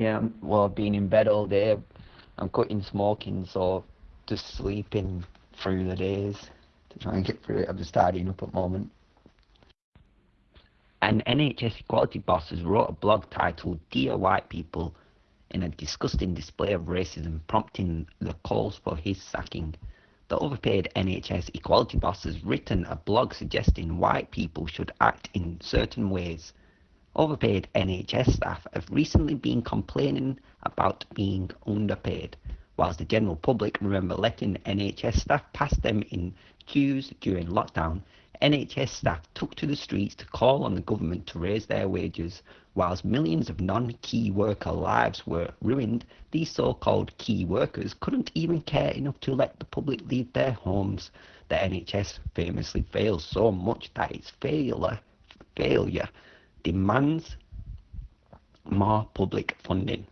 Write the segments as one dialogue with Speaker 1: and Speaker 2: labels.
Speaker 1: Yeah, well, I've been in bed all day. I'm quitting smoking, so just sleeping through the days to try and get through it. I'm just tidying up at the moment. An NHS equality boss has wrote a blog titled Dear White People in a disgusting display of racism, prompting the calls for his sacking. The overpaid NHS equality boss has written a blog suggesting white people should act in certain ways. Overpaid NHS staff have recently been complaining about being underpaid, whilst the general public remember letting NHS staff pass them in queues during lockdown. NHS staff took to the streets to call on the government to raise their wages, whilst millions of non-key worker lives were ruined. These so-called key workers couldn't even care enough to let the public leave their homes. The NHS famously fails so much that its failure, failure demands more public funding,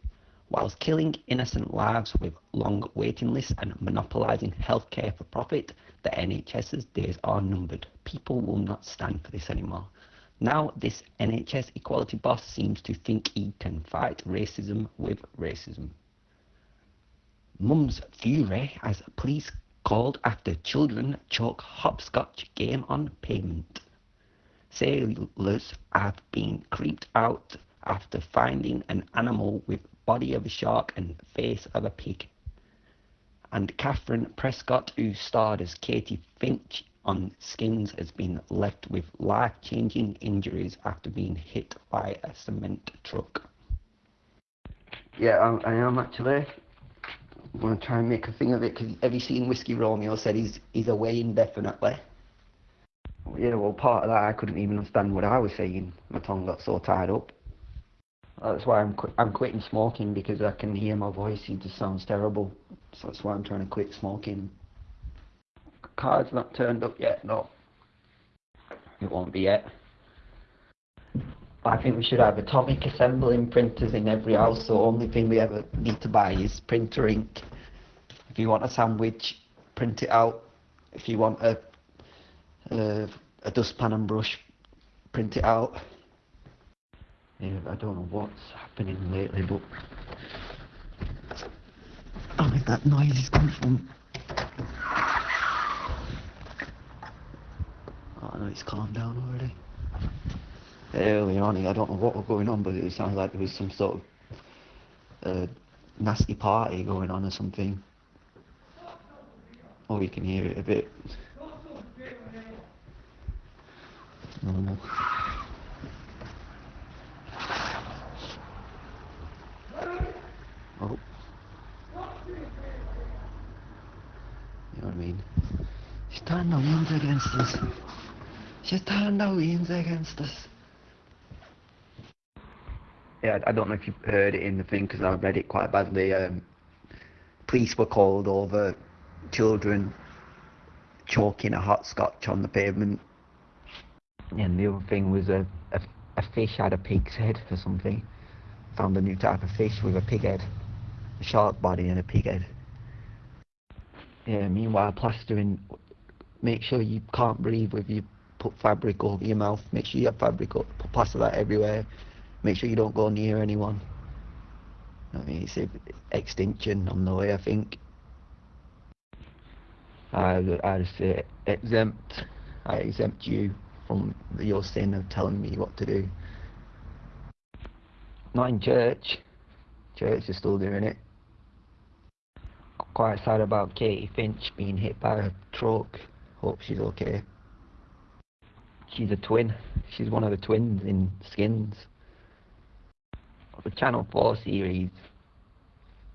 Speaker 1: whilst killing innocent lives with long waiting lists and monopolising healthcare for profit. The NHS's days are numbered. People will not stand for this anymore. Now, this NHS equality boss seems to think he can fight racism with racism. Mum's fury as police called after children choke hopscotch game on pavement. Sailors have been creeped out after finding an animal with body of a shark and face of a pig. And Kathryn Prescott, who starred as Katie Finch on Skins, has been left with life-changing injuries after being hit by a cement truck. Yeah, I, I am actually. I'm going to try and make a thing of it because have you seen Whiskey Romeo said he's, he's away indefinitely? Yeah, well, part of that I couldn't even understand what I was saying. My tongue got so tied up. That's why I'm qu- I'm quitting smoking because I can hear my voice. It just sounds terrible. So that's why I'm trying to quit smoking. Card's not turned up yet. No, it won't be yet. I think we should have atomic assembling printers in every house. So only thing we ever need to buy is printer ink. If you want a sandwich, print it out. If you want a uh, a dustpan and brush, print it out. Yeah, I don't know what's happening lately, but I if that noise is coming from. Oh no, it's calmed down already. Early on, I don't know what was going on, but it sounded like there was some sort of uh, nasty party going on or something. Oh, you can hear it a bit. Oh. You know what I mean? She's turned the winds against us. She's turned the winds against us. Yeah, I don't know if you've heard it in the thing because I read it quite badly. Um, police were called over children choking a hot scotch on the pavement. And the other thing was a, a, a fish had a pig's head or something. Found a new type of fish with a pig head, a shark body and a pig head. Yeah, meanwhile, plastering, make sure you can't breathe if you put fabric over your mouth. Make sure you have fabric up, put plaster that everywhere. Make sure you don't go near anyone. I mean, it's extinction on the way, I think. I, I say exempt. I exempt you from your sin of telling me what to do. Not in church. Church is still doing it. Quite sad about Katie Finch being hit by a truck. Hope she's okay. She's a twin. She's one of the twins in Skins. The Channel 4 series.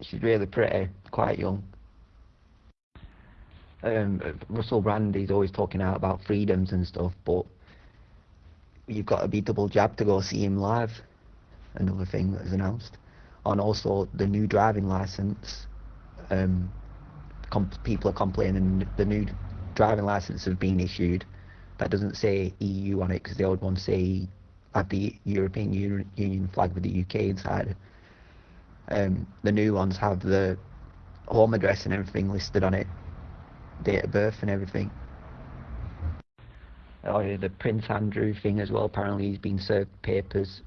Speaker 1: She's really pretty, quite young. Um, Russell Brand is always talking out about freedoms and stuff, but you've got to be double jabbed to go see him live. Another thing that was announced, and also the new driving license. Um, people are complaining the new driving license has been issued that doesn't say EU on it because the old ones say have the European Union, Union flag with the UK inside. Um, the new ones have the home address and everything listed on it, date of birth and everything. Oh the Prince Andrew thing as well. Apparently he's been served papers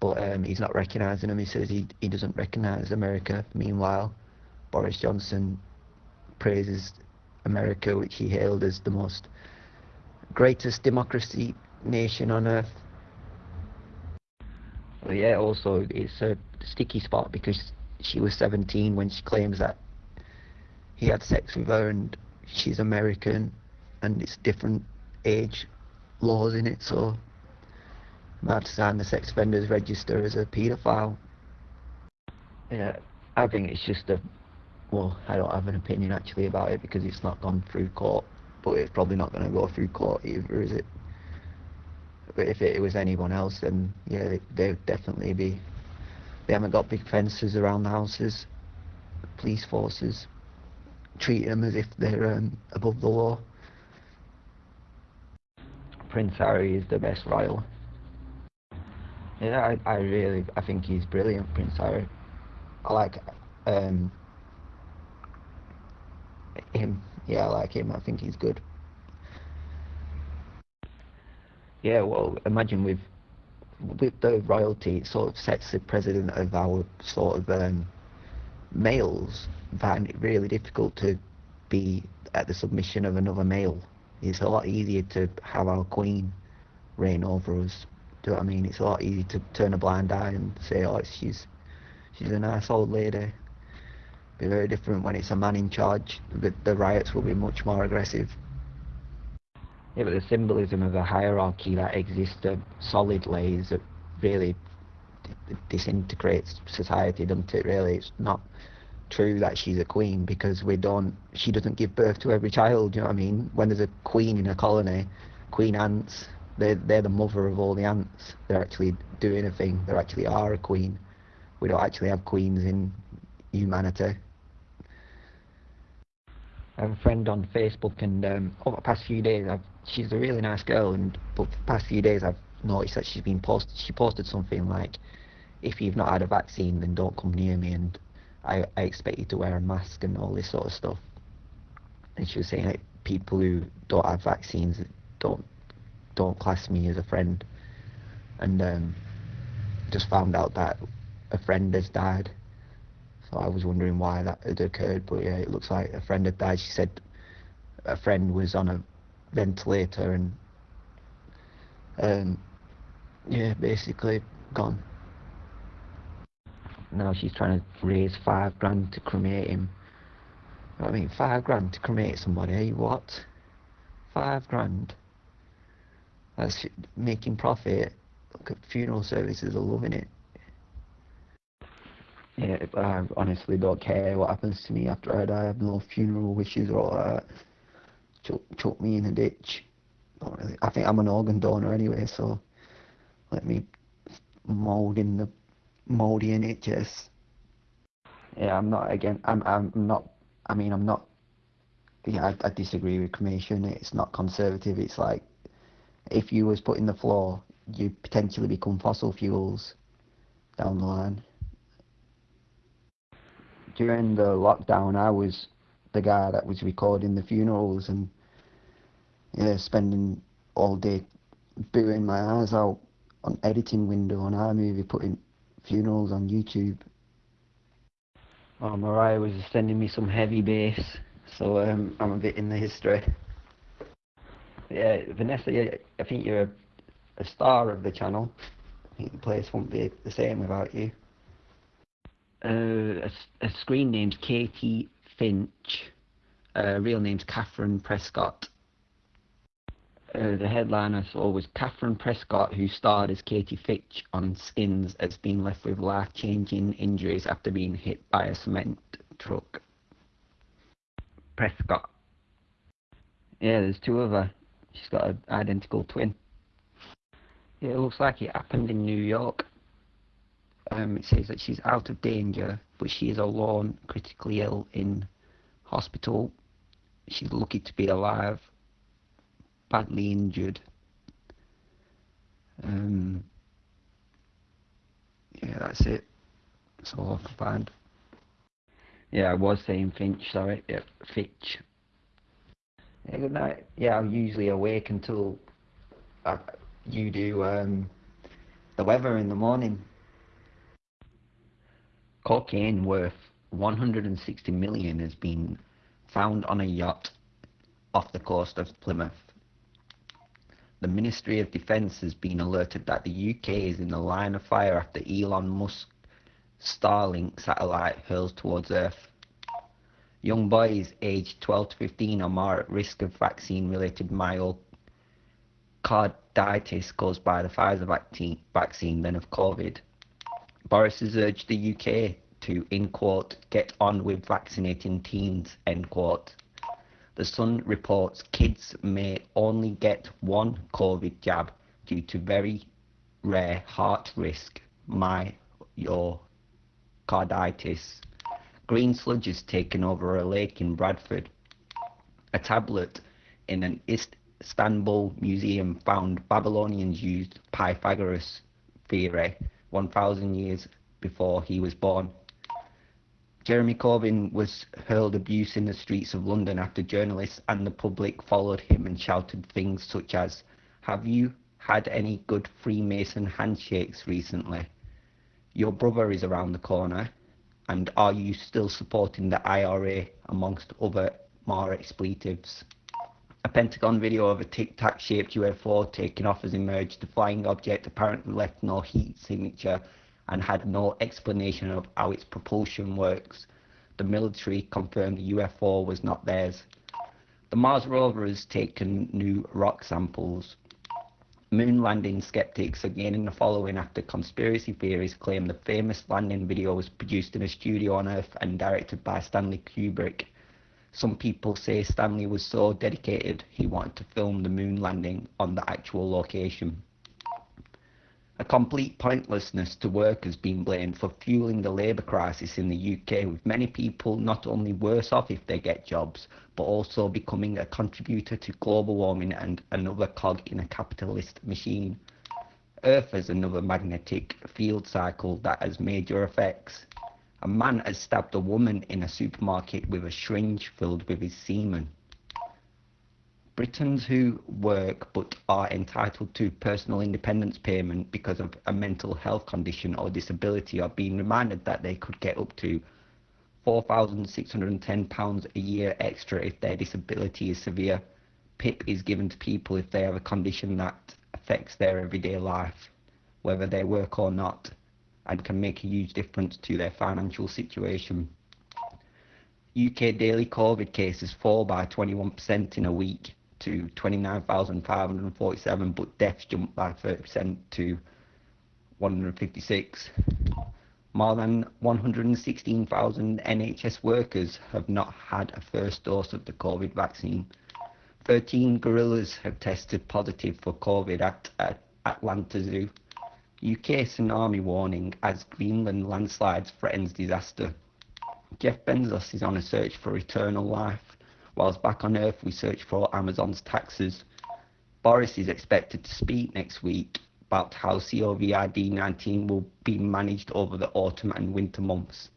Speaker 1: but um, he's not recognising them. He says he, he doesn't recognise America. Meanwhile, Boris Johnson praises America, which he hailed as the most greatest democracy nation on earth. But yeah, also it's a sticky spot because she was 17 when she claims that he had sex with her and she's American and it's different age laws in it, so I have to sign the sex offenders register as a paedophile. Yeah, I think it's just a well, I don't have an opinion actually about it because it's not gone through court, but it's probably not going to go through court either, is it? But if it, was anyone else, then yeah, they, would definitely be. They haven't got big fences around the houses. Police forces treating them as if they're um, above the law. Prince Harry is the best royal. Yeah, I, I really, I think he's brilliant, Prince Harry. I like um, him. Yeah, I like him. I think he's good. Yeah, well, imagine with with the royalty, it sort of sets the president of our sort of um, males find it really difficult to be at the submission of another male. It's a lot easier to have our queen reign over us. Do you know what I mean? It's a lot easier to turn a blind eye and say, oh, she's she's a nice old lady be very different when it's a man in charge. The, the riots will be much more aggressive. Yeah, but the symbolism of a hierarchy that exists solidly is that really disintegrates society, doesn't it? Really, it's not true that she's a queen because we don't. She doesn't give birth to every child. You know what I mean? When there's a queen in a colony, queen ants, they're they're the mother of all the ants. They're actually doing a thing. They actually are a queen. We don't actually have queens in humanity. I have a friend on Facebook, and um, over the past few days, I've, she's a really nice girl, and but the past few days, I've noticed that she's been posted. She posted something like, "If you've not had a vaccine, then don't come near me," and I, I to wear a mask and all this sort of stuff. And she was saying like people who don't have vaccines don't don't class me as a friend, and um, just found out that a friend has died so I was wondering why that had occurred, but yeah, it looks like a friend had died. She said a friend was on a ventilator and, um, yeah, basically gone. Now she's trying to raise five grand to cremate him. I mean, five grand to cremate somebody, eh? what? Five grand? That's making profit. Look at funeral services are loving it. Yeah, I honestly don't care what happens to me after I die. I have no funeral wishes or all that. Chuck, chuck me in a ditch. Really. I think I'm an organ donor anyway, so let me mould in the mouldy NHS. Yeah, I'm not again. I'm I'm not. I mean, I'm not. Yeah, I, I disagree with cremation. It's not conservative. It's like if you was put in the floor, you potentially become fossil fuels down the line during the lockdown, I was the guy that was recording the funerals and yeah, spending all day booing my eyes out on editing window on iMovie, putting funerals on YouTube. Oh, Mariah was sending me some heavy bass, so um, I'm a bit in the history. Yeah, Vanessa, I think you're a, a star of the channel. I think the place won't be the same without you uh, a, a, screen named Katie Finch. Uh, real name's Kathryn Prescott. Uh, the headline I saw was Kathryn Prescott, who starred as Katie Fitch on Skins, has been left with life-changing injuries after being hit by a cement truck. Prescott. Yeah, there's two of her. She's got an identical twin. Yeah, it looks like it happened in New York. Um, it says that she's out of danger, but she is alone, critically ill in hospital. She's lucky to be alive, badly injured. Um, yeah, that's it. That's all I can find. Yeah, I was saying Finch, sorry. Yeah, Fitch. Yeah, good night. Yeah, I'm usually awake until uh, you do um, The weather in the morning. Cocaine worth 160 million has been found on a yacht off the coast of Plymouth. The Ministry of Defence has been alerted that the UK is in the line of fire after Elon Musk Starlink satellite hurls towards Earth. Young boys aged 12 to 15 are more at risk of vaccine-related myocarditis caused by the Pfizer vaccine than of COVID. Boris has urged the UK to, in quote, get on with vaccinating teens, end quote. The Sun reports kids may only get one COVID jab due to very rare heart risk, myocarditis. Green sludge has taken over a lake in Bradford. A tablet in an Istanbul museum found Babylonians used Pythagoras theory 1,000 years before he was born. Jeremy Corbyn was hurled abuse in the streets of London after journalists and the public followed him and shouted things such as, Have you had any good Freemason handshakes recently? Your brother is around the corner. And are you still supporting the IRA amongst other more expletives? A Pentagon video of a Tic Tac shaped UFO taking off has emerged. The flying object apparently left no heat signature and had no explanation of how its propulsion works. The military confirmed the UFO was not theirs. The Mars rover has taken new rock samples. Moon landing skeptics are gaining the following after conspiracy theories claim the famous landing video was produced in a studio on Earth and directed by Stanley Kubrick. Some people say Stanley was so dedicated he wanted to film the moon landing on the actual location. A complete pointlessness to work has been blamed for fueling the labour crisis in the UK, with many people not only worse off if they get jobs, but also becoming a contributor to global warming and another cog in a capitalist machine. Earth has another magnetic field cycle that has major effects. A man has stabbed a woman in a supermarket with a syringe filled with his semen. Britons who work but are entitled to personal independence payment because of a mental health condition or disability are being reminded that they could get up to £4,610 a year extra if their disability is severe. PIP is given to people if they have a condition that affects their everyday life, whether they work or not, and can make a huge difference to their financial situation. UK daily COVID cases fall by 21% in a week to 29,547, but deaths jumped by 30% to 156. More than 116,000 NHS workers have not had a first dose of the COVID vaccine. 13 gorillas have tested positive for COVID at, at Atlanta Zoo. UK tsunami warning as Greenland landslides threatens disaster. Jeff Bezos is on a search for eternal life. Whilst back on Earth, we search for Amazon's taxes. Boris is expected to speak next week about how COVID-19 will be managed over the autumn and winter months.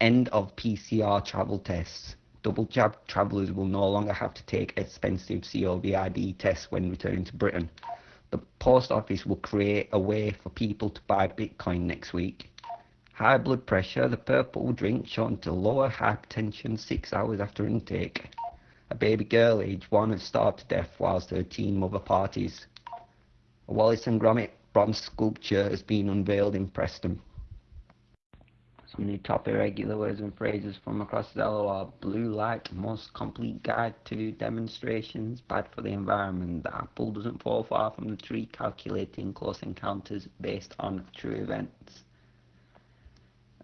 Speaker 1: End of PCR travel tests. Double jab travellers will no longer have to take expensive COVID tests when returning to Britain. The post office will create a way for people to buy Bitcoin next week. High blood pressure, the purple drink shown to lower hypertension six hours after intake. A baby girl aged one has starved to death whilst her teen mother parties. A Wallace and Gromit bronze sculpture has been unveiled in Preston. Some new top irregular words and phrases from across Zello are blue light, most complete guide to demonstrations, bad for the environment, the apple doesn't fall far from the tree, calculating close encounters based on true events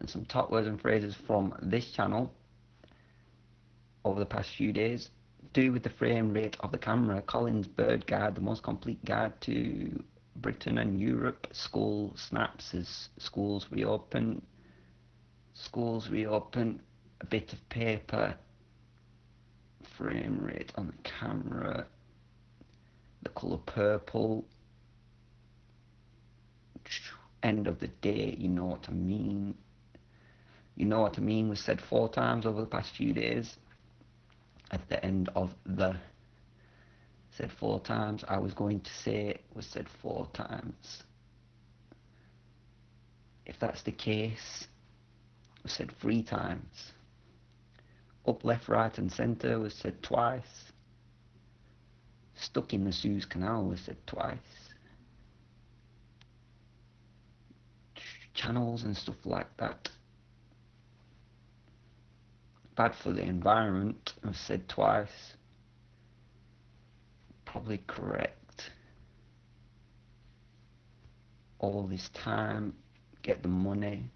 Speaker 1: some top words and phrases from this channel over the past few days. Do with the frame rate of the camera, Collins Bird Guide, the most complete guide to Britain and Europe. School snaps as schools reopen. Schools reopen. A bit of paper. Frame rate on the camera. The colour purple. End of the day, you know what I mean. You know what I mean was said four times over the past few days. At the end of the said four times. I was going to say it was said four times. If that's the case, was said three times. Up, left, right and centre was said twice. Stuck in the Suez Canal was said twice. Channels and stuff like that. Bad for the environment I've said twice. Probably correct. All this time, get the money.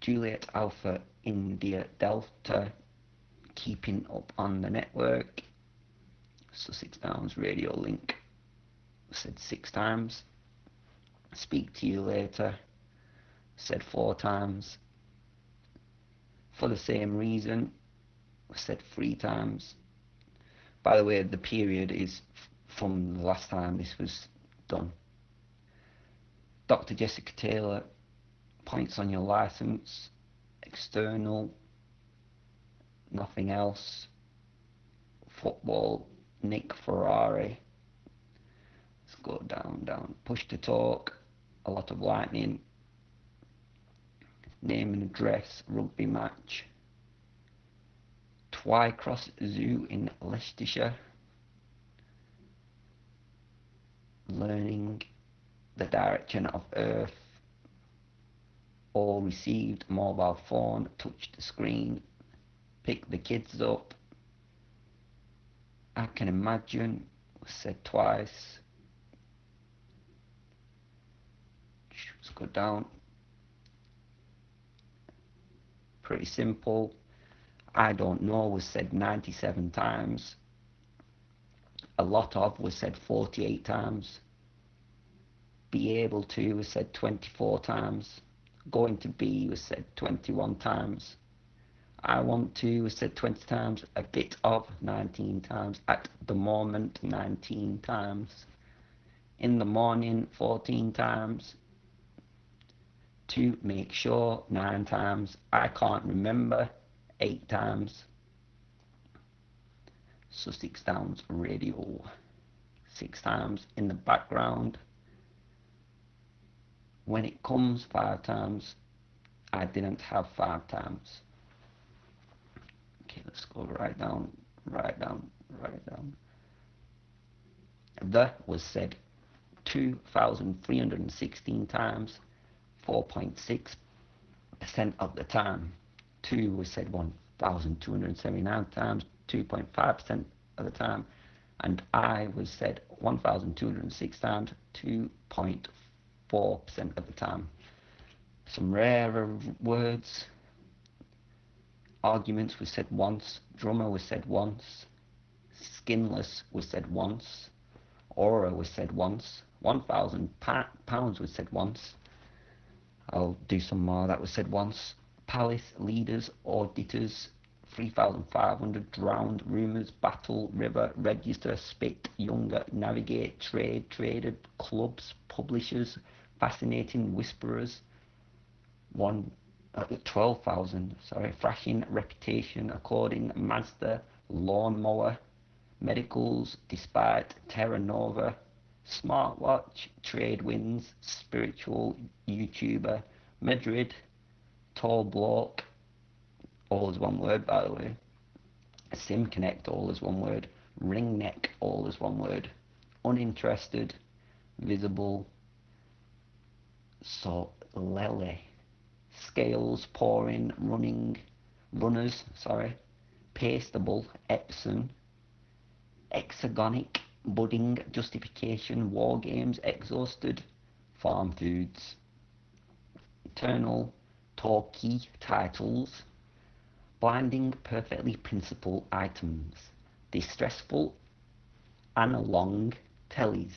Speaker 1: Juliet Alpha India Delta keeping up on the network. Sussex Downs Radio Link said six times. Speak to you later said four times. For the same reason I said three times. By the way, the period is from the last time this was done. Dr. Jessica Taylor points on your license, external, nothing else. Football, Nick Ferrari. Let's go down, down. Push to talk, a lot of lightning. Name and address, rugby match. Twycross Zoo in Leicestershire. Learning the direction of Earth all received mobile phone, touch the screen, pick the kids up. I can imagine was said twice. Let's go down. Pretty simple. I don't know was said 97 times. A lot of was said 48 times. Be able to was said 24 times going to be was said 21 times. I want to was said 20 times. A bit of 19 times. At the moment, 19 times. In the morning, 14 times. To make sure, 9 times. I can't remember, 8 times. Sussex Downs Radio, 6 times. In the background, when it comes five times, I didn't have five times. Okay, let's go right down, right down, right down. The was said 2,316 times, 4.6% of the time. Two was said 1,279 times, 2.5% of the time. And I was said 1,206 times, 2.4 4% of the time. Some rarer words. Arguments was said once. Drummer was said once. Skinless was said once. Aura was said once. 1,000 pounds was said once. I'll do some more. That was said once. Palace, leaders, auditors, 3,500 drowned, rumours, battle, river, register, spit, younger, navigate, trade, traded, clubs, publishers, fascinating whisperers, one uh, 12,000, sorry, flashing reputation, according master, lawnmower, medicals, despite Terra Nova, smartwatch, trade wins, spiritual YouTuber, Madrid, tall bloke, all is one word by the way, Sim Connect, all is one word, ring neck, all is one word, uninterested, visible, so lily, scales, pouring, running, runners, sorry, pastable, Epson, hexagonic, budding, justification, war games, exhausted, farm foods, eternal, talky titles, blinding, perfectly principled items, distressful, analong, tellies,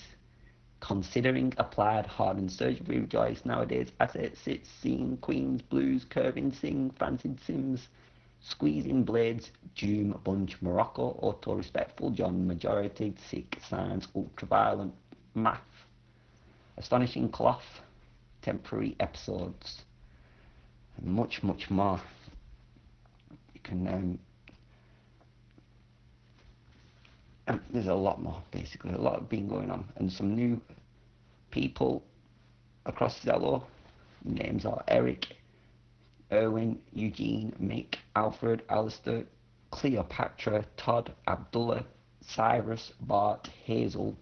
Speaker 1: considering applied hardened surgery rejoice nowadays assets sits seeing queens blues curving sing fancied sims squeezing blades doom bunch morocco auto respectful john majority sick science ultraviolent math. Astonishing cloth temporary episodes. And much much more. You can um, there's a lot more basically. A lot been going on. And some new people across Zello. Names are Eric, Erwin, Eugene, Mick, Alfred, Alistair, Cleopatra, Todd, Abdullah, Cyrus, Bart, Hazel,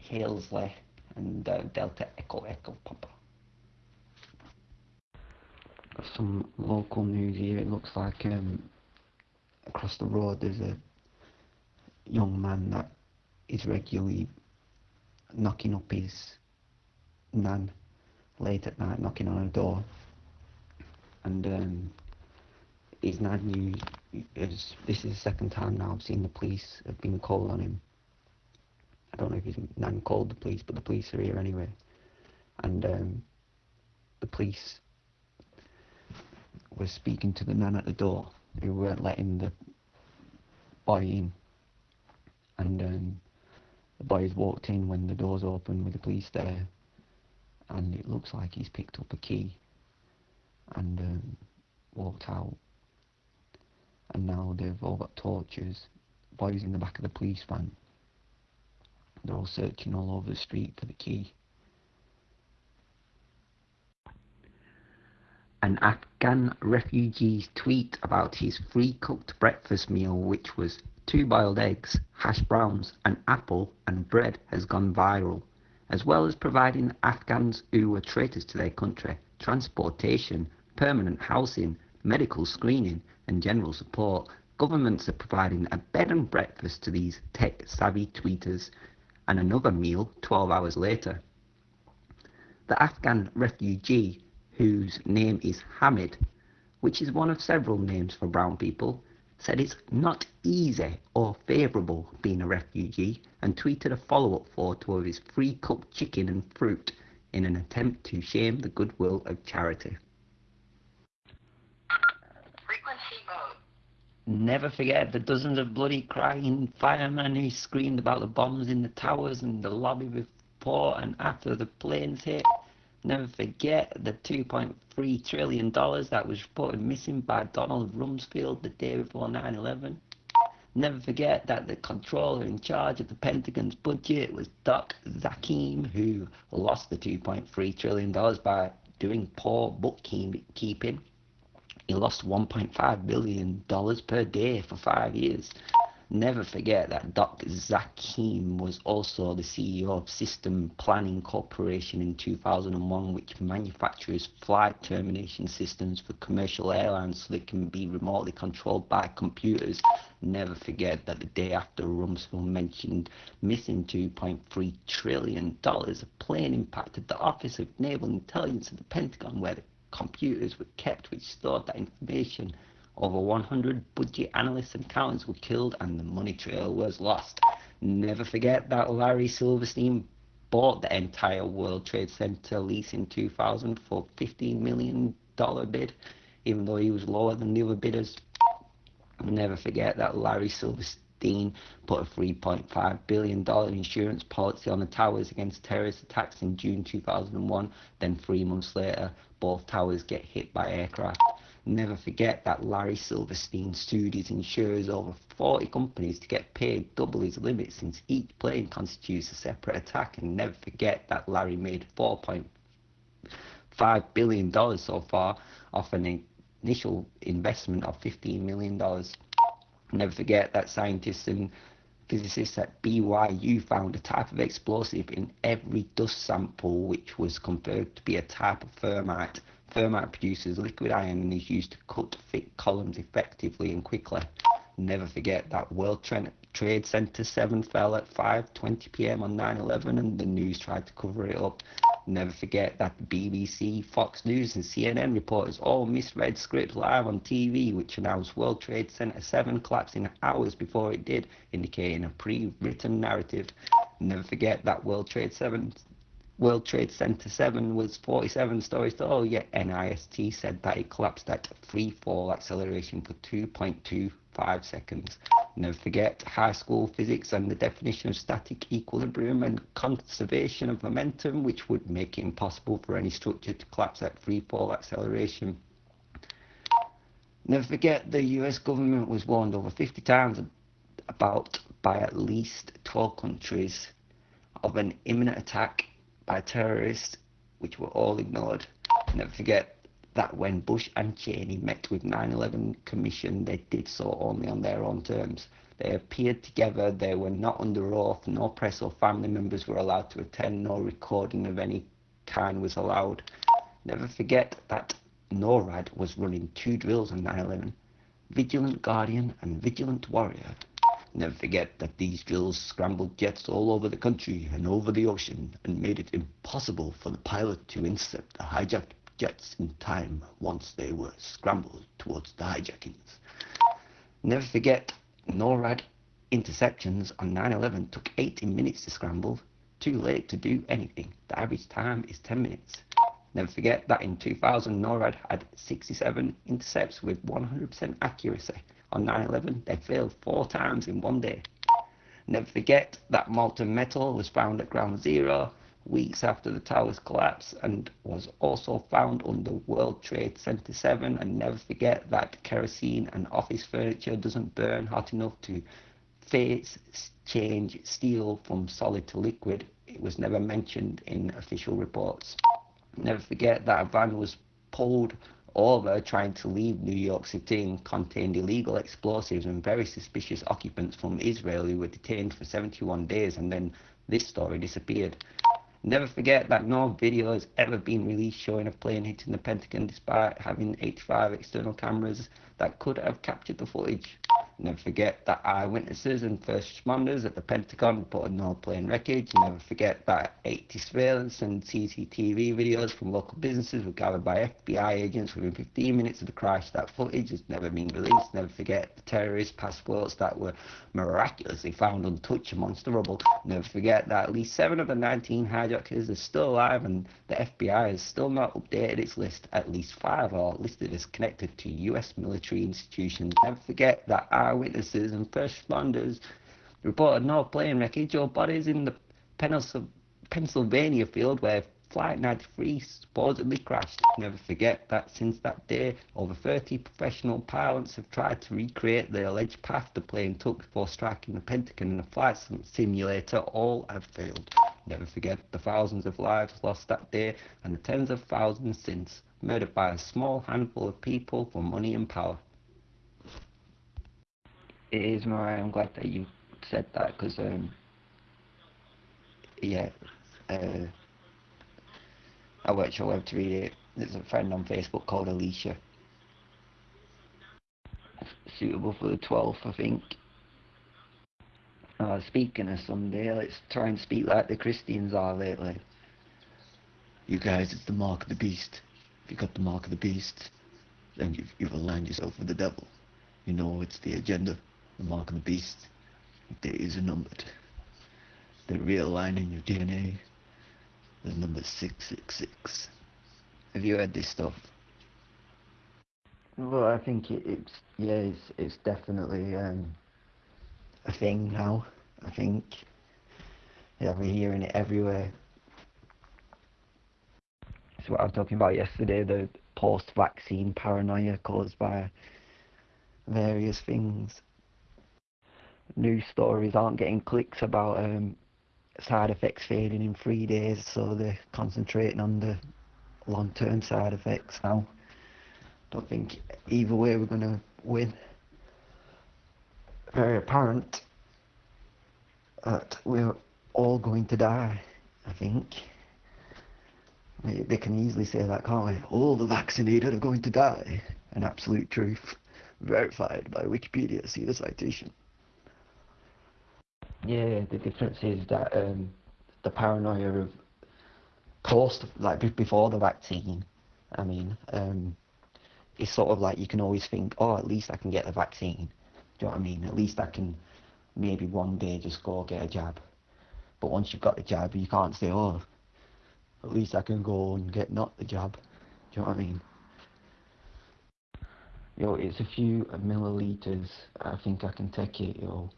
Speaker 1: Halesley, and uh, Delta Echo Echo Papa. Some local news here. It looks like um, across the road there's a young man that is regularly knocking up his nan late at night, knocking on her door, and um, his nan knew. Is, this is the second time now I've seen the police have been called on him. I don't know if he's nan called the police, but the police are here anyway, and um, the police was speaking to the man at the door who weren't letting the boy in. And um, the boys walked in when the doors open with the police there. And it looks like he's picked up a key and um, walked out. And now they've all got torches. Boys in the back of the police van. They're all searching all over the street for the key. an Afghan refugee's tweet about his free cooked breakfast meal, which was two boiled eggs, hash browns, an apple, and bread, has gone viral, as well as providing Afghans who were traitors to their country transportation, permanent housing, medical screening, and general support. Governments are providing a bed and breakfast to these tech savvy tweeters, and another meal 12 hours later. The Afghan refugee whose name is Hamid, which is one of several names for brown people, said it's not easy or favourable being a refugee and tweeted a follow-up photo of his free cooked chicken and fruit in an attempt to shame the goodwill of charity. Never forget the dozens of bloody crying firemen who screamed about the bombs in the towers and the lobby before and after the planes hit. Never forget the $2.3 trillion that was reported missing by Donald Rumsfeld the day before 9 11. Never forget that the controller in charge of the Pentagon's budget was Dov Zakheim, who lost the $2.3 trillion by doing poor bookkeeping. He lost $1.5 billion per day for five years. Never forget that Dr. Zakheim was also the CEO of System Planning Corporation in 2001, which manufactures flight termination systems for commercial airlines so they can be remotely controlled by computers. Never forget that the day after Rumsfeld mentioned missing $2.3 trillion, a plane impacted the Office of Naval Intelligence at the Pentagon where the computers were kept which stored that information. Over 100 budget analysts and accountants were killed and the money trail was lost. Never forget that Larry Silverstein bought the entire World Trade Center lease in 2000 for $15 million bid, even though he was lower than the other bidders. Never forget that Larry Silverstein put a $3.5 billion insurance policy on the towers against terrorist attacks in June 2001. Then three months later, both towers get hit by aircraft. Never forget that Larry Silverstein sued his insurers over 40 companies to get paid double his limit since each plane constitutes a separate attack. And never forget that Larry made $4.5 billion so far off an initial investment of $15 million. Never forget that scientists and physicists at BYU found a type of explosive in every dust sample which was confirmed to be a type of thermite. Thermite produces liquid iron and is used to cut thick columns effectively and quickly. Never forget that World Trade Center 7 fell at 5.20 pm on 9-11 and the news tried to cover it up. Never forget that BBC, Fox News and CNN reporters all misread scripts live on TV which announced World Trade Center 7 collapsing hours before it did, indicating a pre-written narrative. Never forget that World Trade 7 World Trade Center 7 was 47 stories tall, yet NIST said that it collapsed at free fall acceleration for 2.25 seconds. Never forget high school physics and the definition of static equilibrium and conservation of momentum, which would make it impossible for any structure to collapse at free fall acceleration. Never forget the US government was warned over 50 times about by at least 12 countries of an imminent attack by terrorists, which were all ignored. Never forget that when Bush and Cheney met with 9-11 Commission, they did so only on their own terms. They appeared together, they were not under oath, no press or family members were allowed to attend, no recording of any kind was allowed. Never forget that NORAD was running two drills on 9-11, Vigilant Guardian and Vigilant Warrior. Never forget that these drills scrambled jets all over the country and over the ocean and made it impossible for the pilot to intercept the hijacked jets in time once they were scrambled towards the hijackings. Never forget, NORAD interceptions on 9-11 took 18 minutes to scramble. Too late to do anything. The average time is 10 minutes. Never forget that in 2000, NORAD had 67 intercepts with 100% accuracy. On 9-11, they failed four times in one day. Never forget that molten metal was found at ground zero weeks after the towers collapsed and was also found under World Trade Center 7 and never forget that kerosene and office furniture doesn't burn hot enough to phase change steel from solid to liquid. It was never mentioned in official reports. Never forget that a van was pulled over trying to leave New York City and contained illegal explosives and very suspicious occupants from Israel who were detained for 71 days and then this story disappeared. Never forget that no video has ever been released showing a plane hitting the Pentagon despite having 85 external cameras that could have captured the footage. Never forget that eyewitnesses and first responders at the Pentagon reported no plane wreckage. Never forget that 80 surveillance and CCTV videos from local businesses were gathered by FBI agents within 15 minutes of the crash. That footage has never been released. Never forget the terrorist passports that were miraculously found untouched amongst the rubble. Never forget that at least 7 of the 19 hijackers are still alive and the FBI has still not updated its list. At least 5 are listed as connected to US military institutions. Never forget that eyewitnesses and first responders reported no plane wreckage or bodies in the Pennsylvania field where Flight 93 supposedly crashed. Never forget that since that day, over 30 professional pilots have tried to recreate the alleged path the plane took before striking the Pentagon in a flight simulator. All have failed. Never forget the thousands of lives lost that day and the tens of thousands since, murdered by a small handful of people for money and power it is Mariah. I'm glad that you said that because um, yeah, uh, I worked your web to read it. There's a friend on Facebook called Alicia. Suitable for the 12th, I think. Uh, speaking of Sunday, let's try and speak like the Christians are lately. You guys, it's the mark of the beast. If you got the mark of the beast, then you've, you've aligned yourself with the devil. You know, it's the agenda the mark of the beast. Your days are numbered. The real line in your DNA is number 666. Have you heard this stuff? Well, I think it, it's, yeah, it's, it's definitely um, a thing now. I think yeah, we're hearing it everywhere. It's what I was talking about yesterday, the post-vaccine paranoia caused by various things news stories aren't getting clicks about um, side effects fading in three days, so they're concentrating on the long-term side effects now. Don't think either way we're going to win. Very apparent that we're all going to die, I think. They can easily say that, can't they? All the vaccinated are going to die. An absolute truth. Verified by Wikipedia. See the citation. Yeah, the difference is that um, the paranoia of post, like before the vaccine, I mean, um, it's sort of like you can always think, oh, at least I can get the vaccine. Do you know what I mean? At least I can maybe one day just go get a jab. But once you've got the jab, you can't say, oh, at least I can go and get not the jab. Do you know what I mean? Yo, it's a few milliliters. I think I can take it, yo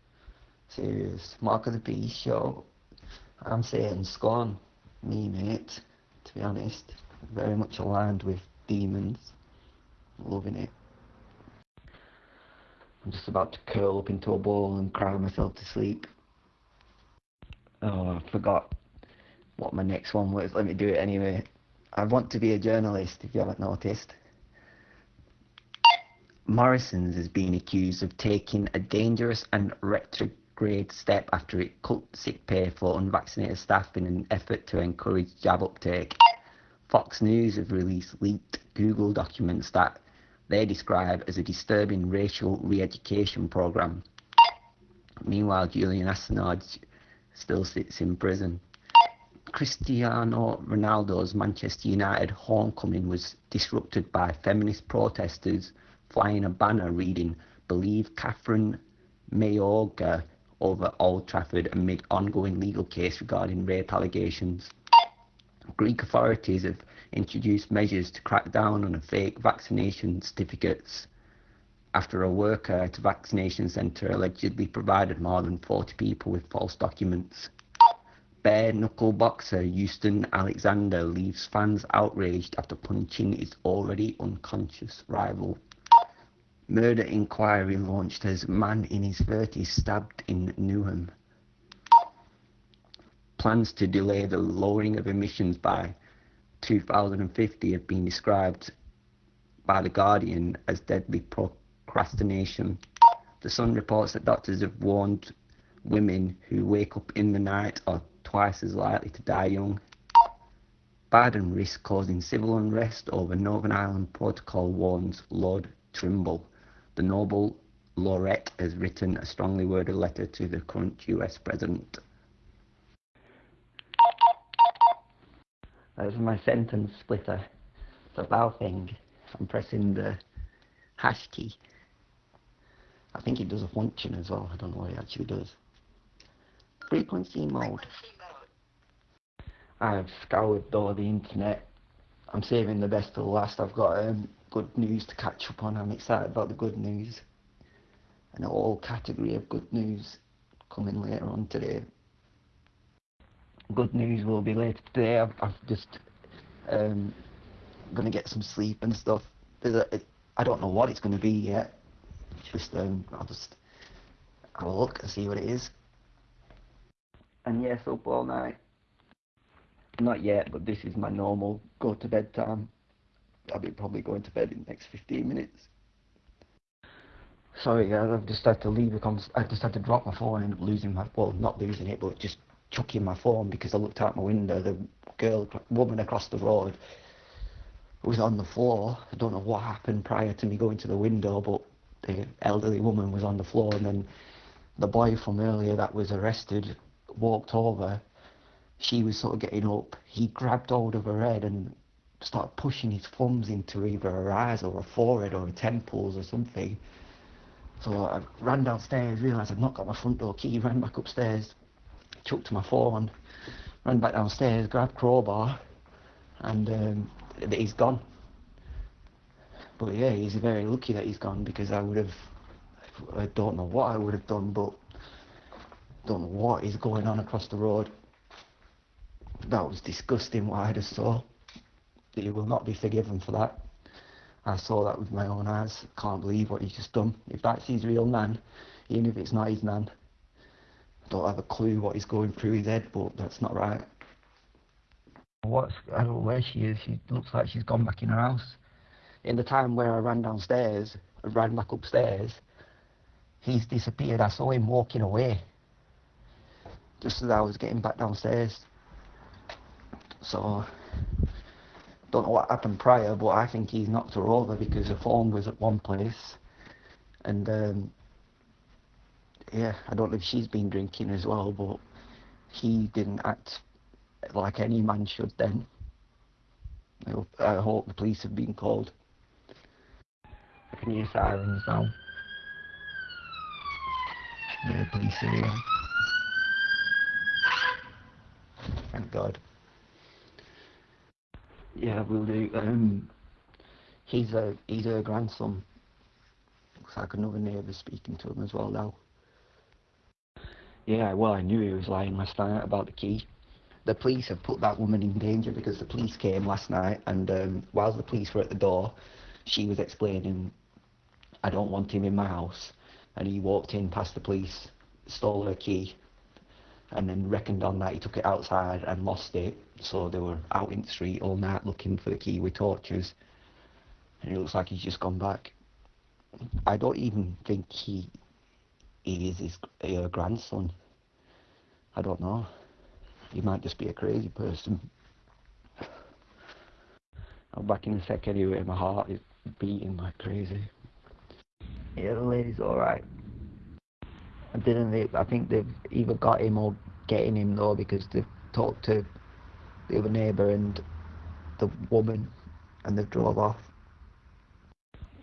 Speaker 1: serious Mark of the Beast show. I'm saying Scorn, me mate, to be honest. Very much aligned with Demons. Loving it. I'm just about to curl up into a ball and cry myself to sleep. Oh, I forgot what my next one was. Let me do it anyway. I want to be a journalist, if you haven't noticed. Morrison's has been accused of taking a dangerous and retrograde step after it cut sick pay for unvaccinated staff in an effort to encourage jab uptake. Fox News have released leaked Google documents that they describe as a disturbing racial re-education program. Meanwhile, Julian Assange still sits in prison. Cristiano Ronaldo's Manchester United homecoming was disrupted by feminist protesters flying a banner reading Believe Kathryn Mayorga over Old Trafford amid ongoing legal case regarding rape allegations. Greek authorities have introduced measures to crack down on fake vaccination certificates after a worker at a vaccination centre allegedly provided more than 40 people with false documents. Bare knuckle boxer Houston Alexander leaves fans outraged after punching his already unconscious rival. Murder inquiry launched as man in his 30s stabbed in Newham. Plans to delay the lowering of emissions by 2050 have been described by The Guardian as deadly procrastination. The Sun reports that doctors have warned women who wake up in the night are twice as likely to die young. Biden risks causing civil unrest over Northern Ireland Protocol warns Lord Trimble. The Nobel laureate has written a strongly worded letter to the current US president. That's my sentence splitter. The bow thing. I'm pressing the hash key. I think it does a function as well. I don't know what it actually does. Frequency mode. I've scoured all the internet. I'm saving the best for the last. I've got um, good news to catch up on. I'm excited about the good news. An all category of good news coming later on today good news will be later today. I've, I've just um, gonna get some sleep and stuff. I I don't know what it's gonna be yet. Just um, I'll just have a look and see what it is. And yes, up all night. Not yet, but this is my normal go to bed time. I'll be probably going to bed in the next 15 minutes. Sorry guys, I've just had to leave the I just had to drop my phone and end up losing my, well, not losing it, but just chucking my phone because I looked out my window. The girl, woman across the road was on the floor. I don't know what happened prior to me going to the window, but the elderly woman was on the floor, and then the boy from earlier that was arrested walked over. She was sort of getting up. He grabbed hold of her head and started pushing his thumbs into either her eyes or her forehead or her temples or something. So I ran downstairs, realised I'd not got my front door key, ran back upstairs, chucked my phone, ran back downstairs, grabbed crowbar, and um, he's gone. But yeah, he's very lucky that he's gone because I would have, I don't know what I would have done, but don't know what is going on across the road. That was disgusting what I just saw. He will not be forgiven for that. I saw that with my own eyes. Can't believe what he's just done. If that's his real nan, even if it's not his nan, I don't have a clue what he's going through his head, but that's not right. What's I don't know where she is. She looks like she's gone back in her house. In the time where I ran downstairs, I ran back upstairs, he's disappeared. I saw him walking away just as I was getting back downstairs. So don't know what happened prior, but I think he's knocked her over because her phone was at one place, and um, yeah, I don't know if she's been drinking as well, but he didn't act like any man should then. I hope, I hope the police have been called. I can hear sirens now. Yeah, police are here. Thank God. Yeah, we'll do. Um, he's a he's her grandson. Looks like another neighbour speaking to him as well now. Yeah, well, I knew he was lying last night about the key. The police have put that woman in danger because the police came last night, and um, while the police were at the door, she was explaining, I don't want him in my house. And he walked in past the police, stole her key, and then reckoned on that he took it outside and lost it. So they were out in the street all night looking for the key with torches. And it looks like he's just gone back. I don't even think he he is his uh, grandson. I don't know. He might just be a crazy person. I'm back in a sec anyway. My heart is beating like crazy. Yeah, the lady's alright. I didn't. I think they've either got him or getting him though because they've talked to the other neighbour and the woman, and they've drove off.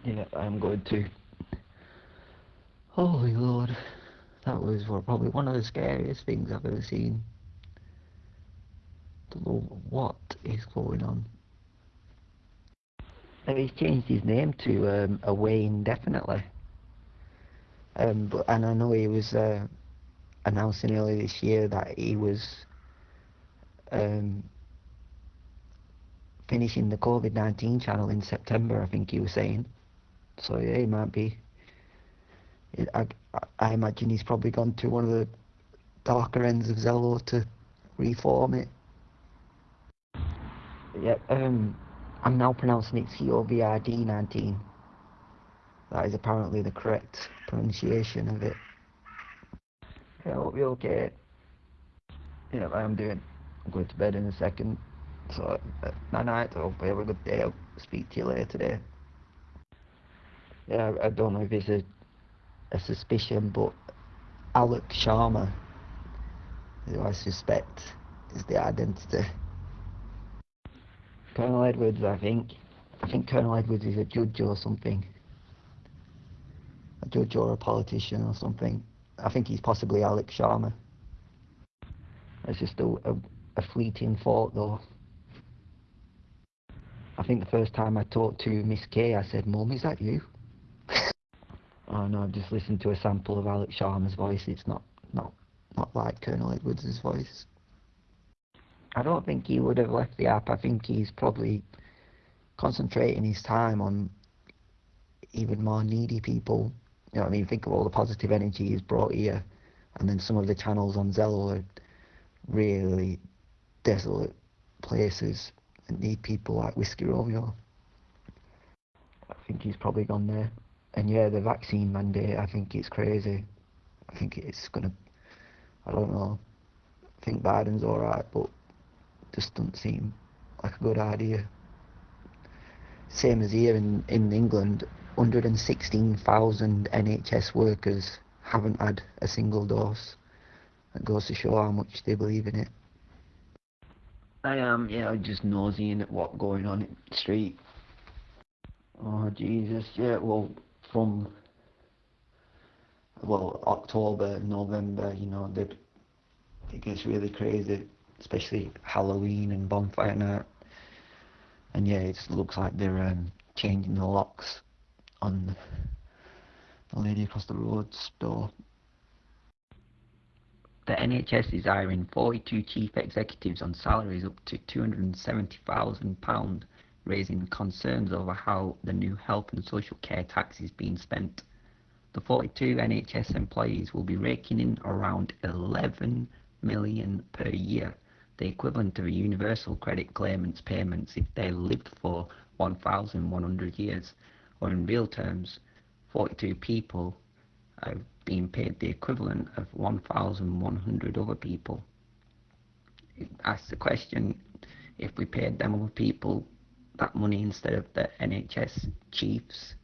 Speaker 1: Yeah, I'm going to. Holy Lord, that was probably one of the scariest things I've ever seen. Don't know what is going on. And he's changed his name to um, Away Indefinitely. Um, but, and I know he was uh, announcing earlier this year that he was um, finishing the COVID 19 channel in September, I think he was saying. So, yeah, he might be. I, I imagine he's probably gone to one of the darker ends of Zello to reform it. Yeah, um, I'm now pronouncing it COVID 19. That is apparently the correct pronunciation of it. Yeah, I hope you're okay. Yeah, I'm doing. I'm going to bed in a second. So, uh, night night. I hope you have a good day. I'll speak to you later today. Yeah, I don't know if it's a, a suspicion, but Alok Sharma, who I suspect is the identity. Colonel Edwards, I think. I think Colonel Edwards is a judge or something a judge or a politician or something. I think he's possibly Alok Sharma. It's just a, a, a fleeting thought though. I think the first time I talked to Miss K, I said, Mum, is that you? oh no, I've just listened to a sample of Alok Sharma's voice. It's not, not, not like Colonel Edwards' voice. I don't think he would have left the app. I think he's probably concentrating his time on even more needy people you know what I mean? Think of all the positive energy he's brought here. And then some of the channels on Zello are really desolate places and need people like Whiskey Romeo. I think he's probably gone there. And yeah, the vaccine mandate, I think it's crazy. I think it's gonna, I don't know. I think Biden's alright, but just doesn't seem like a good idea. Same as here in, in England, 116,000 NHS workers haven't had a single dose. That goes to show how much they believe in it. I am, yeah, just nosing at what's going on in the street. Oh, Jesus, yeah, well, from, well, October, November, you know, it gets really crazy, especially Halloween and bonfire night. And yeah, it looks like they're um, changing the locks on the lady across the road's door. The NHS is hiring 42 chief executives on salaries up to £270,000, raising concerns over how the new health and social care tax is being spent. The 42 NHS employees will be raking in around 11 million per year, the equivalent of a universal credit claimant's payments if they lived for 1,100 years or in real terms, 42 people are been paid the equivalent of 1,100 other people. It asks the question, if we paid them other people that money instead of the NHS chiefs,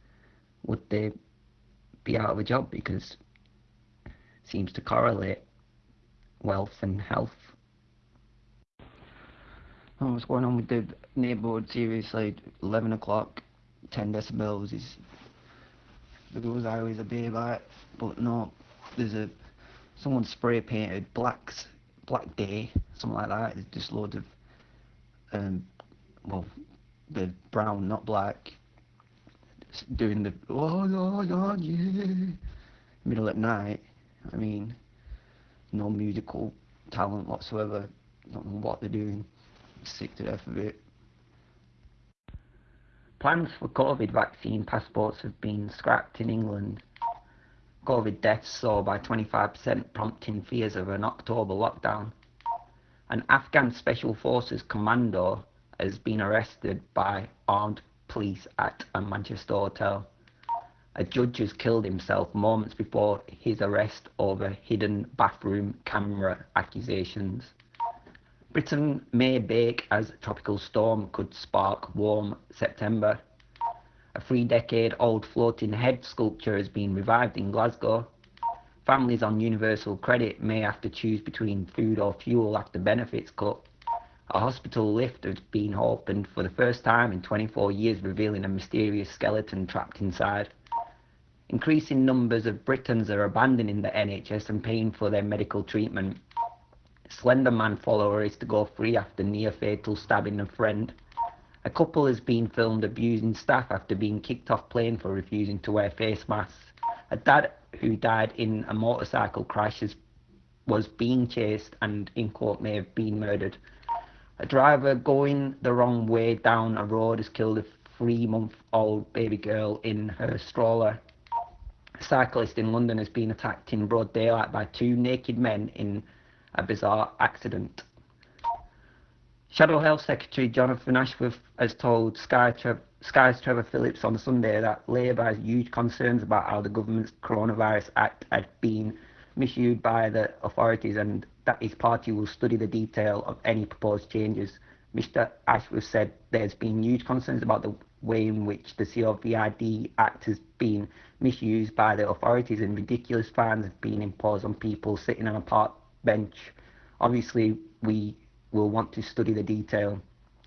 Speaker 1: would they be out of a job because it seems to correlate wealth and health. Oh, what's going on with the neighbourhood series like 11 o'clock 10 decibels is the rules are always a about but no there's a someone spray painted blacks black day something like that. It's just loads of um well the brown not black doing the oh no no yeah middle at night I mean no musical talent whatsoever don't know what they're doing. Sick to death of it Plans for COVID vaccine passports have been scrapped in England. COVID deaths soar by 25%, prompting fears of an October lockdown. An Afghan Special Forces commando has been arrested by armed police at a Manchester hotel. A judge has killed himself moments before his arrest over hidden bathroom camera accusations. Britain may bake as tropical storm could spark warm September. A three decade old floating head sculpture has been revived in Glasgow. Families on universal credit may have to choose between food or fuel after benefits cut. A hospital lift has been opened for the first time in 24 years, revealing a mysterious skeleton trapped inside. Increasing numbers of Britons are abandoning the NHS and paying for their medical treatment. Slender Man follower is to go free after near fatal stabbing a friend. A couple has been filmed abusing staff after being kicked off plane for refusing to wear face masks. A dad who died in a motorcycle crash was being chased and in court may have been murdered. A driver going the wrong way down a road has killed a three-month-old baby girl in her stroller. A cyclist in London has been attacked in broad daylight by two naked men in a bizarre accident. Shadow Health Secretary Jonathan Ashworth has told Sky Tre- Sky's Trevor Phillips on Sunday that Labour has huge concerns about how the government's Coronavirus Act had been misused by the authorities and that his party will study the detail of any proposed changes. Mr Ashworth said there's been huge concerns about the way in which the COVID Act has been misused by the authorities and ridiculous fines have been imposed on people sitting on a park bench. Obviously, we will want to study the detail.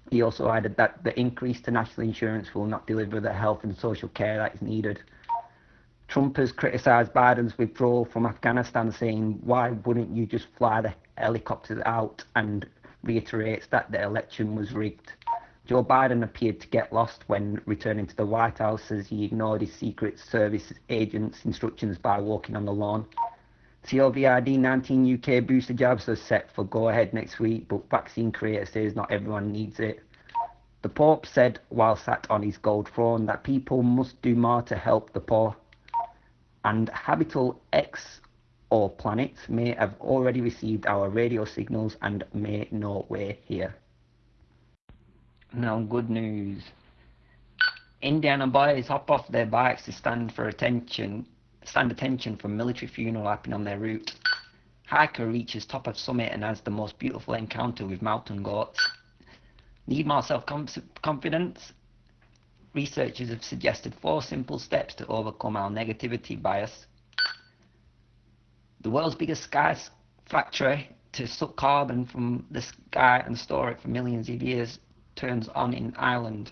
Speaker 1: He also added that the increase to national insurance will not deliver the health and social care that is needed. Trump has criticised Biden's withdrawal from Afghanistan, saying, Why wouldn't you just fly the helicopters out? and reiterates that the election was rigged. Joe Biden appeared to get lost when returning to the White House as he ignored his Secret Service agents' instructions by walking on the lawn. COVID 19 UK booster jabs are set for go ahead next week, but vaccine creator says not everyone needs it. The Pope said while sat on his gold throne that people must do more to help the poor. And Habital X or planets may have already received our radio signals and may know we're here. Now, good news. Indiana boys hop off their bikes to stand for attention stand attention from military funeral happening on their route. Hiker reaches top of summit and has the most beautiful encounter with mountain goats. Need more self-confidence? Researchers have suggested four simple steps to overcome our negativity bias. The world's biggest sky factory to suck carbon from the sky and store it for millions of years turns on in Ireland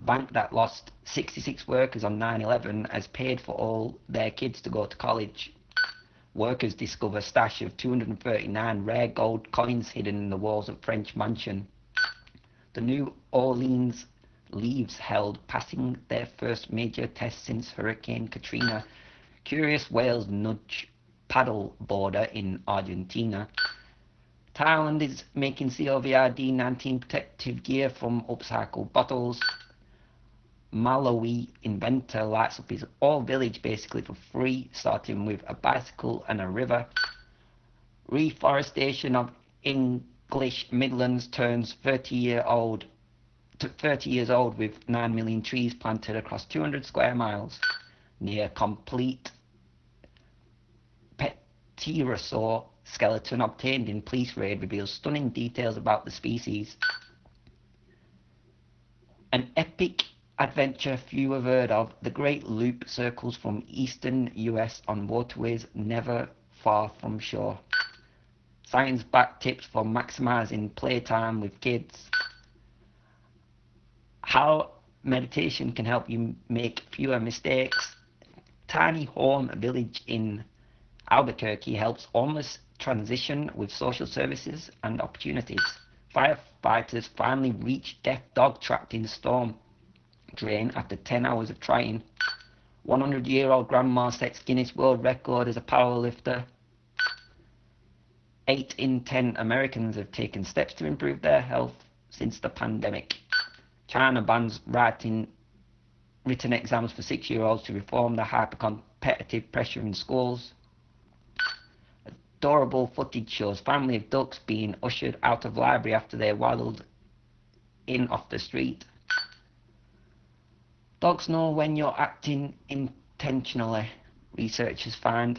Speaker 1: bank that lost 66 workers on 9-11 has paid for all their kids to go to college. Workers discover stash of 239 rare gold coins hidden in the walls of French mansion. The New Orleans Levees held passing their first major test since Hurricane Katrina. Curious whales nudge paddle boarder in Argentina. Thailand is making COVID-19 protective gear from upcycled bottles. Malawi inventor lights up his whole village basically for free, starting with a bicycle and a river. Reforestation of English Midlands turns 30 year old to 30 years old with 9 million trees planted across 200 square miles. Near complete pterosaur skeleton obtained in police raid reveals stunning details about the species. An epic adventure few have heard of, the Great Loop circles from eastern US on waterways never far from shore. Science-backed tips for maximizing playtime with kids. How meditation can help you make fewer mistakes. Tiny home village in Albuquerque helps homeless transition with social services and opportunities. Firefighters finally reach deaf dog trapped in storm drain after 10 hours of trying. 100 year old grandma sets Guinness World Record as a powerlifter. 8 in 10 Americans have taken steps to improve their health since the pandemic. China bans writing written exams for six year olds to reform the hyper competitive pressure in schools. Adorable footage shows family of ducks being ushered out of library after they waddled in off the street. Dogs know when you're acting intentionally, researchers find.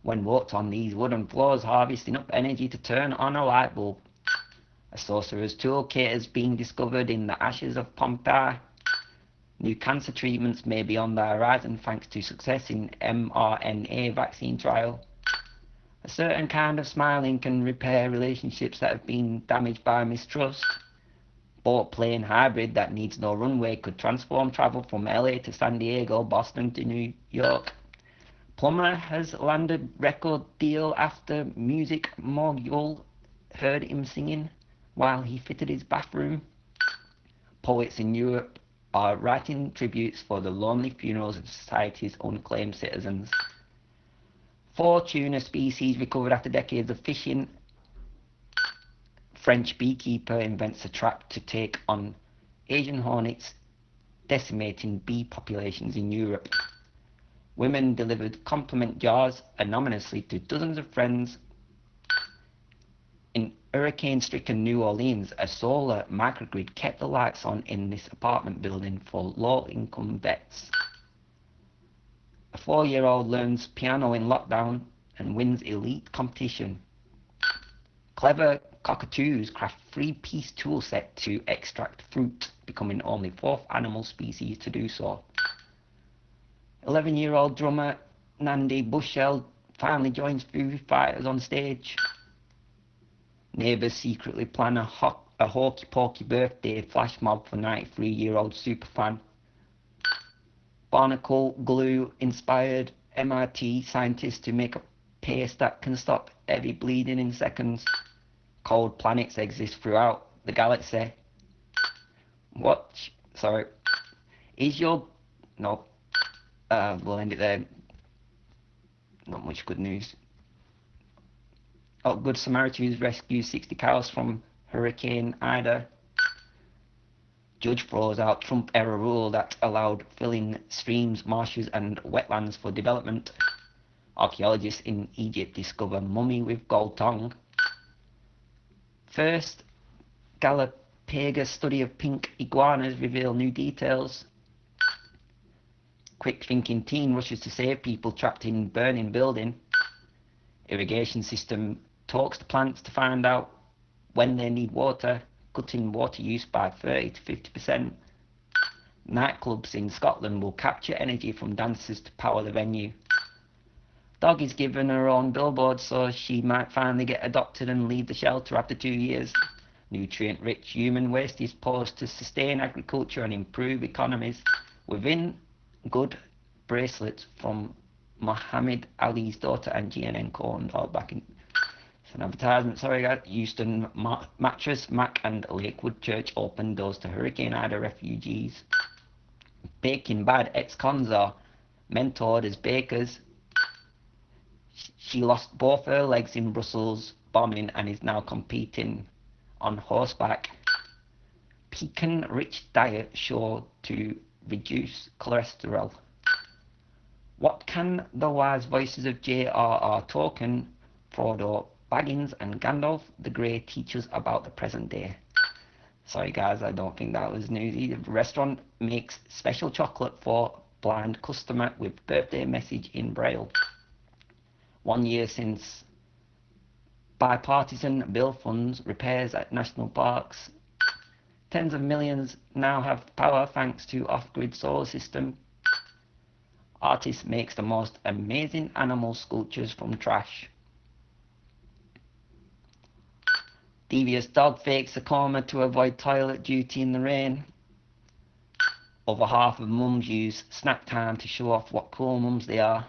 Speaker 1: When walked on these wooden floors, harvesting up energy to turn on a light bulb. A sorcerer's toolkit has been discovered in the ashes of Pompeii. New cancer treatments may be on the horizon thanks to success in mRNA vaccine trial. A certain kind of smiling can repair relationships that have been damaged by mistrust. Boat plane hybrid that needs no runway could transform travel from LA to San Diego, Boston to New York. Plumber has landed record deal after music mogul heard him singing while he fitted his bathroom. Poets in Europe are writing tributes for the lonely funerals of society's unclaimed citizens. Four tuna species recovered after decades of fishing. French beekeeper invents a trap to take on Asian hornets decimating bee populations in Europe. Women delivered compliment jars anonymously to dozens of friends. In hurricane-stricken New Orleans, a solar microgrid kept the lights on in this apartment building for low-income vets. A four-year-old learns piano in lockdown and wins elite competition. Clever cockatoos craft three-piece tool set to extract fruit, becoming only fourth animal species to do so. 11-year-old drummer Nandi Bushell finally joins Foo Fighters on stage. Neighbours secretly plan a, ho a hokey-pokey birthday flash mob for 93-year-old superfan. Barnacle glue inspired MIT scientists to make a paste that can stop heavy bleeding in seconds. Cold planets exist throughout the galaxy. Watch, Sorry. Is your... No. Uh, we'll end it there. Not much good news. Oh, Good Samaritans rescue 60 cows from Hurricane Ida judge throws out Trump era rule that allowed filling streams, marshes and wetlands for development. Archaeologists in Egypt discover mummy with gold tongue. First Galapagos study of pink iguanas reveal new details. Quick thinking teen rushes to save people trapped in burning building. Irrigation system talks to plants to find out when they need water cutting water use by 30 to 50%. Nightclubs in Scotland will capture energy from dancers to power the venue. Dog is given her own billboard so she might finally get adopted and leave the shelter after two years. Nutrient-rich human waste is posed to sustain agriculture and improve economies. Within good bracelets from Muhammad Ali's daughter and GNN corn all back in an advertisement, sorry guys. Houston Ma Mattress, Mack and Lakewood Church opened doors to Hurricane Ida refugees. Baking Bad ex-cons are mentored as bakers. She lost both her legs in Brussels bombing and is now competing on horseback. Pecan-rich diet sure to reduce cholesterol. What can the wise voices of J.R.R. Tolkien, Frodo, Baggins and Gandalf the Grey teach us about the present day. Sorry guys, I don't think that was newsy. The restaurant makes special chocolate for blind customer with birthday message in Braille. One year since bipartisan bill funds repairs at national parks. Tens of millions now have power thanks to off-grid solar system. Artist makes the most amazing animal sculptures from trash. Devious dog fakes a coma to avoid toilet duty in the rain. Over half of mums use snack time to show off what cool mums they are.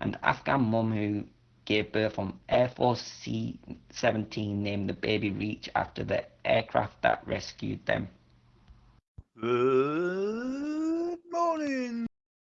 Speaker 1: And Afghan mum who gave birth on Air Force C-17 named the baby Reach after the aircraft that rescued them.
Speaker 2: Good morning.